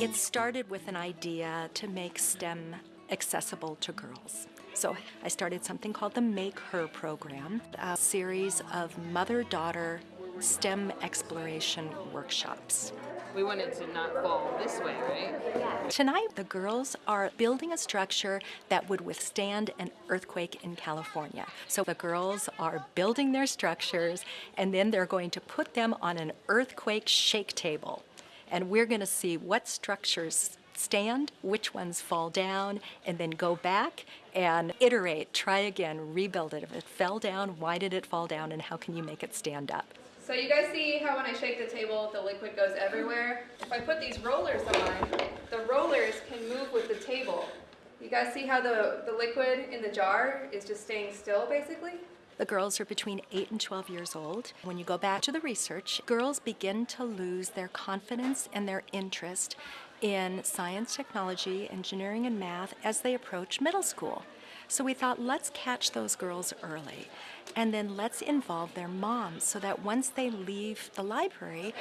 It started with an idea to make STEM accessible to girls. So I started something called the Make Her program, a series of mother-daughter STEM exploration workshops. We wanted to not fall this way, right? Tonight, the girls are building a structure that would withstand an earthquake in California. So the girls are building their structures and then they're going to put them on an earthquake shake table. And we're going to see what structures stand, which ones fall down, and then go back and iterate, try again, rebuild it. If it fell down, why did it fall down, and how can you make it stand up? So you guys see how when I shake the table, the liquid goes everywhere? If I put these rollers on, the rollers can move with the table. You guys see how the, the liquid in the jar is just staying still, basically? The girls are between 8 and 12 years old. When you go back to the research, girls begin to lose their confidence and their interest in science, technology, engineering, and math as they approach middle school. So we thought, let's catch those girls early. And then let's involve their moms so that once they leave the library,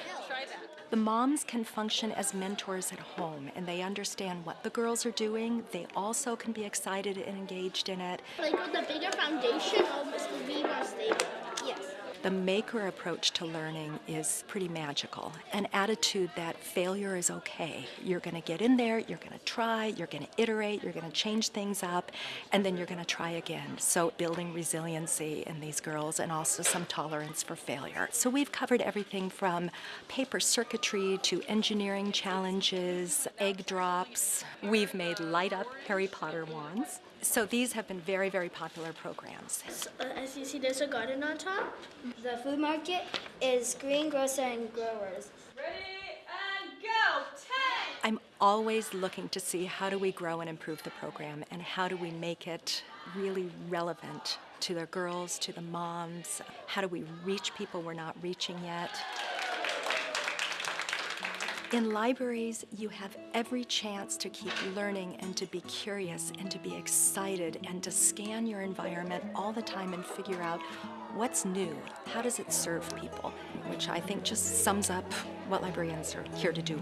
the moms can function as mentors at home and they understand what the girls are doing. They also can be excited and engaged in it. Like with the bigger foundation, almost will be more stable. Yes. The maker approach to learning is pretty magical. An attitude that failure is okay. You're going to get in there, you're going to try, you're going to iterate, you're going to change things up, and then you're going to try again. So building resiliency in these girls and also some tolerance for failure. So we've covered everything from paper circuitry to engineering challenges, egg drops. We've made light up Harry Potter wands. So these have been very, very popular programs. So, uh, as you see, there's a garden on top. The food market is green grocer and growers. Ready and go! Ten! I'm always looking to see how do we grow and improve the program and how do we make it really relevant to the girls, to the moms. How do we reach people we're not reaching yet? In libraries, you have every chance to keep learning and to be curious and to be excited and to scan your environment all the time and figure out what's new, how does it serve people, which I think just sums up what librarians are here to do.